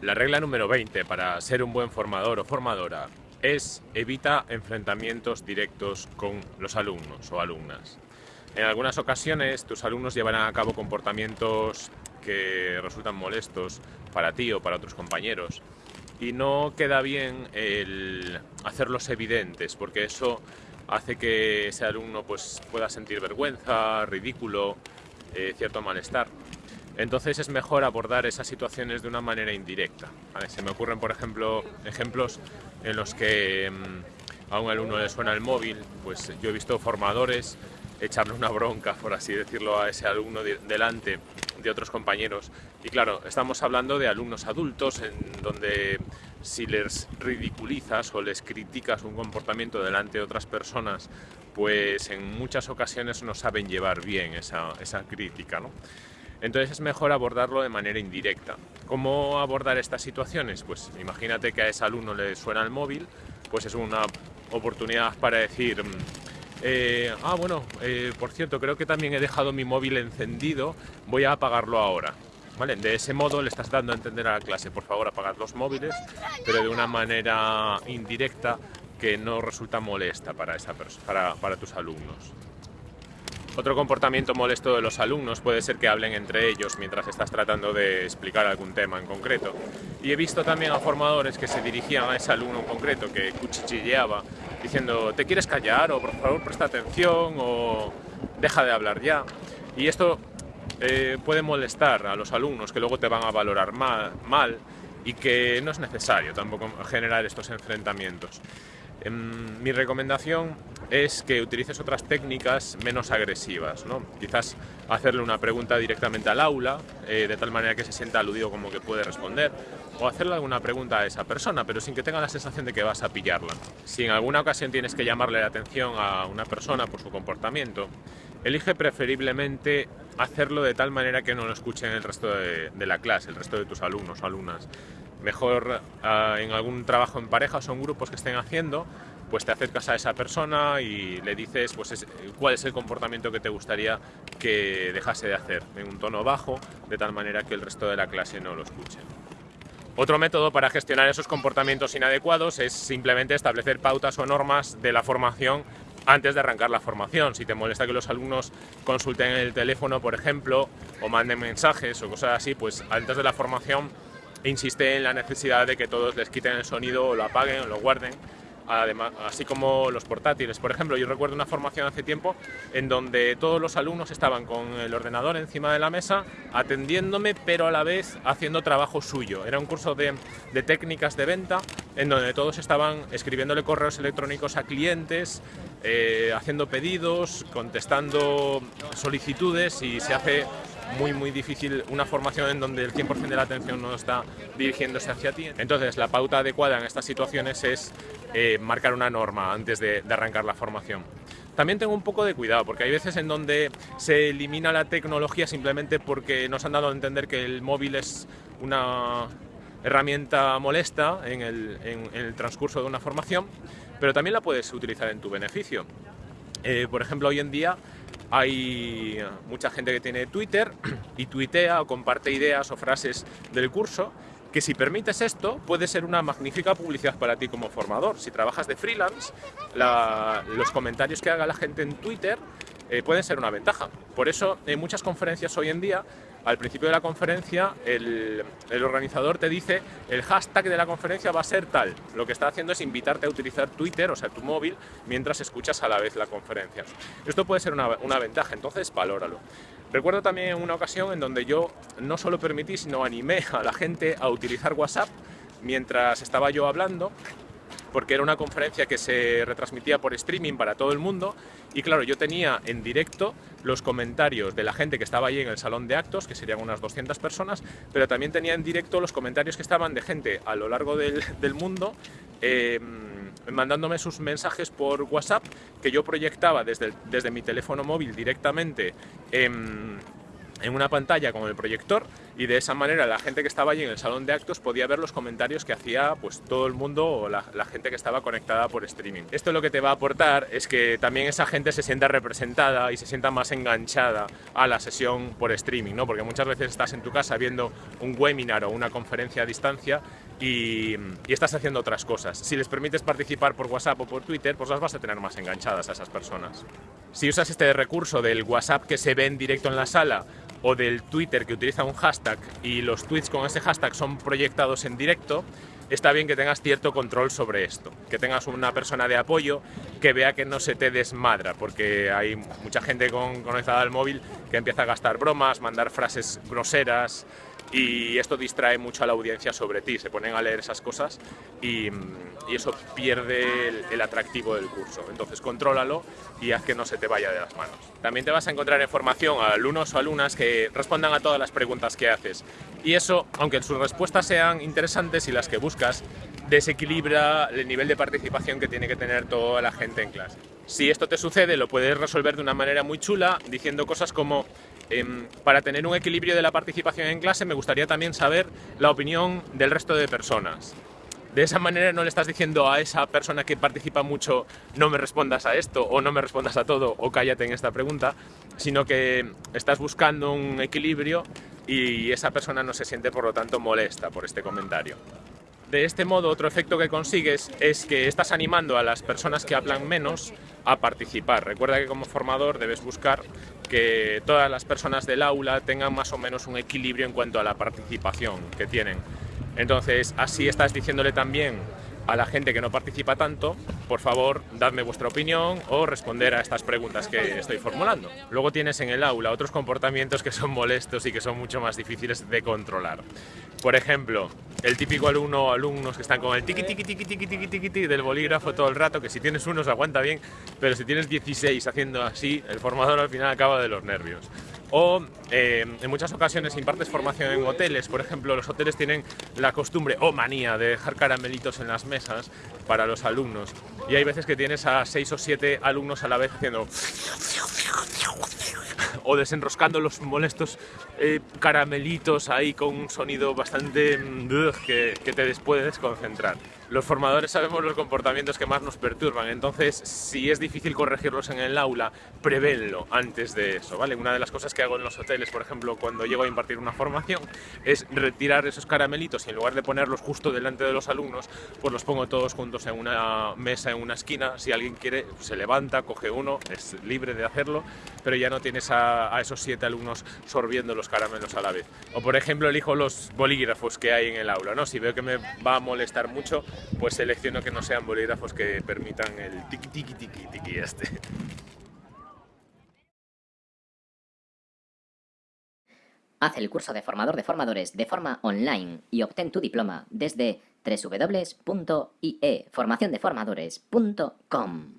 La regla número 20 para ser un buen formador o formadora es evita enfrentamientos directos con los alumnos o alumnas. En algunas ocasiones tus alumnos llevarán a cabo comportamientos que resultan molestos para ti o para otros compañeros y no queda bien el hacerlos evidentes porque eso hace que ese alumno pues, pueda sentir vergüenza, ridículo, eh, cierto malestar. Entonces es mejor abordar esas situaciones de una manera indirecta. Se me ocurren, por ejemplo, ejemplos en los que mm, a un alumno le suena el móvil, pues yo he visto formadores echarle una bronca, por así decirlo, a ese alumno delante de otros compañeros. Y claro, estamos hablando de alumnos adultos, en donde si les ridiculizas o les criticas un comportamiento delante de otras personas, pues en muchas ocasiones no saben llevar bien esa, esa crítica. ¿no? Entonces es mejor abordarlo de manera indirecta. ¿Cómo abordar estas situaciones? Pues imagínate que a ese alumno le suena el móvil, pues es una oportunidad para decir, mm, eh, ah bueno, eh, por cierto, creo que también he dejado mi móvil encendido, voy a apagarlo ahora. ¿Vale? De ese modo le estás dando a entender a la clase, por favor apagad los móviles, pero de una manera indirecta que no resulta molesta para, esa para, para tus alumnos. Otro comportamiento molesto de los alumnos puede ser que hablen entre ellos mientras estás tratando de explicar algún tema en concreto. Y he visto también a formadores que se dirigían a ese alumno en concreto que cuchicheaba diciendo ¿te quieres callar? o por favor presta atención o deja de hablar ya. Y esto eh, puede molestar a los alumnos que luego te van a valorar mal, mal y que no es necesario tampoco generar estos enfrentamientos. Em, mi recomendación es que utilices otras técnicas menos agresivas, ¿no? quizás hacerle una pregunta directamente al aula, eh, de tal manera que se sienta aludido como que puede responder, o hacerle alguna pregunta a esa persona, pero sin que tenga la sensación de que vas a pillarla. Si en alguna ocasión tienes que llamarle la atención a una persona por su comportamiento, elige preferiblemente hacerlo de tal manera que no lo escuchen el resto de, de la clase, el resto de tus alumnos o alumnas mejor ah, en algún trabajo en pareja o son grupos que estén haciendo, pues te acercas a esa persona y le dices pues cuál es el comportamiento que te gustaría que dejase de hacer en un tono bajo, de tal manera que el resto de la clase no lo escuche. Otro método para gestionar esos comportamientos inadecuados es simplemente establecer pautas o normas de la formación antes de arrancar la formación. Si te molesta que los alumnos consulten el teléfono, por ejemplo, o manden mensajes o cosas así, pues antes de la formación insiste en la necesidad de que todos les quiten el sonido o lo apaguen o lo guarden, además, así como los portátiles. Por ejemplo, yo recuerdo una formación hace tiempo en donde todos los alumnos estaban con el ordenador encima de la mesa atendiéndome, pero a la vez haciendo trabajo suyo. Era un curso de, de técnicas de venta en donde todos estaban escribiéndole correos electrónicos a clientes, eh, haciendo pedidos, contestando solicitudes y se hace muy muy difícil una formación en donde el 100% de la atención no está dirigiéndose hacia ti. Entonces la pauta adecuada en estas situaciones es eh, marcar una norma antes de, de arrancar la formación. También tengo un poco de cuidado, porque hay veces en donde se elimina la tecnología simplemente porque nos han dado a entender que el móvil es una herramienta molesta en el, en, el, transcurso de una formación, pero también la puedes utilizar en tu beneficio. Eh, por ejemplo, hoy en día hay mucha gente que tiene Twitter y tuitea o comparte ideas o frases del curso que si permites esto puede ser una magnífica publicidad para ti como formador. Si trabajas de freelance, la, los comentarios que haga la gente en Twitter eh, pueden ser una ventaja. Por eso en muchas conferencias hoy en día al principio de la conferencia el, organizador te dice el hashtag de la conferencia va a ser tal. Lo que está haciendo es invitarte a utilizar Twitter, o sea, tu móvil, mientras escuchas a la vez la conferencia. Esto puede ser una, una ventaja, entonces valóralo. Recuerdo también una ocasión en donde yo no solo permití, sino animé a la gente a utilizar WhatsApp mientras estaba yo hablando porque era una conferencia que se retransmitía por streaming para todo el mundo. Y claro, yo tenía en directo los comentarios de la gente que estaba allí en el salón de actos, que serían unas 200 personas, pero también tenía en directo los comentarios que estaban de gente a lo largo del, del mundo eh, mandándome sus mensajes por WhatsApp que yo proyectaba desde, desde mi teléfono móvil directamente en en una pantalla con el proyector y de esa manera la gente que estaba allí en el salón de actos podía ver los comentarios que hacía pues todo el mundo o la, gente que estaba conectada por streaming. Esto lo que te va a aportar es que también esa gente se sienta representada y se sienta más enganchada a la sesión por streaming, ¿no? porque muchas veces estás en tu casa viendo un webinar o una conferencia a distancia y, y, estás haciendo otras cosas. Si les permites participar por WhatsApp o por Twitter, pues las vas a tener más enganchadas a esas personas. Si usas este recurso del WhatsApp que se ve en directo en la sala o del Twitter que utiliza un hashtag y los tweets con ese hashtag son proyectados en directo, está bien que tengas cierto control sobre esto, que tengas una persona de apoyo que vea que no se te desmadra, porque hay mucha gente con, conectada al móvil que empieza a gastar bromas, mandar frases groseras, y esto distrae mucho a la audiencia sobre ti, se ponen a leer esas cosas y, eso pierde el, atractivo del curso. Entonces contrólalo y haz que no se te vaya de las manos. También te vas a encontrar información a alumnos o alumnas que respondan a todas las preguntas que haces y eso, aunque sus respuestas sean interesantes y las que buscas, desequilibra el nivel de participación que tiene que tener toda la gente en clase. Si esto te sucede, lo puedes resolver de una manera muy chula diciendo cosas como para tener un equilibrio de la participación en clase me gustaría también saber la opinión del resto de personas. De esa manera no le estás diciendo a esa persona que participa mucho no me respondas a esto o no me respondas a todo o cállate en esta pregunta, sino que estás buscando un equilibrio y esa persona no se siente por lo tanto molesta por este comentario. De este modo, otro efecto que consigues es que estás animando a las personas que hablan menos a participar. Recuerda que como formador debes buscar que todas las personas del aula tengan más o menos un equilibrio en cuanto a la participación que tienen. Entonces, así estás diciéndole también a la gente que no participa tanto, por favor, dadme vuestra opinión o responder a estas preguntas que estoy formulando. Luego tienes en el aula otros comportamientos que son molestos y que son mucho más difíciles de controlar. Por ejemplo, el típico alumno o alumnos que están con el tiqui tiqui tiqui tiqui tiqui tiqui tiqui del bolígrafo todo el rato, que si tienes uno se aguanta bien, pero si tienes 16 haciendo así, el formador al final acaba de los nervios. O eh, en muchas ocasiones impartes formación en hoteles, por ejemplo, los hoteles tienen la costumbre o manía de dejar caramelitos en las mesas para los alumnos. Y hay veces que tienes a 6 o 7 alumnos a la vez haciendo o desenroscando los molestos eh, caramelitos ahí con un sonido bastante mm, que, que te puede desconcentrar. Los formadores sabemos los comportamientos que más nos perturban, entonces si es difícil corregirlos en el aula, prevénlo antes de eso, ¿vale? Una de las cosas que hago en los hoteles, por ejemplo, cuando llego a impartir una formación, es retirar esos caramelitos y en lugar de ponerlos justo delante de los alumnos, pues los pongo todos juntos en una mesa, en una esquina, si alguien quiere, se levanta, coge uno, es libre de hacerlo, pero ya no tienes a, esos siete alumnos sorbiendo los caramelos a la vez. O por ejemplo, elijo los bolígrafos que hay en el aula, ¿no? Si veo que me va a molestar mucho, pues selecciono que no sean bolígrafos que permitan el tiki tiki tiki tiki este. Haz el curso de formador de formadores de forma online y obtén tu diploma desde www.ieformaciondeformadores.com.